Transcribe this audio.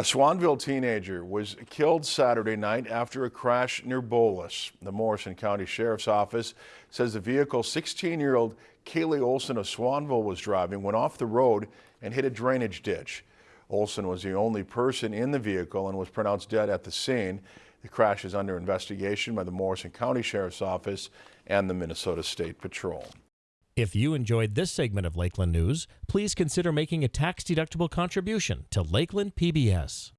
A Swanville teenager was killed Saturday night after a crash near Bowlus. The Morrison County Sheriff's Office says the vehicle 16-year-old Kaylee Olson of Swanville was driving went off the road and hit a drainage ditch. Olson was the only person in the vehicle and was pronounced dead at the scene. The crash is under investigation by the Morrison County Sheriff's Office and the Minnesota State Patrol. If you enjoyed this segment of Lakeland News, please consider making a tax-deductible contribution to Lakeland PBS.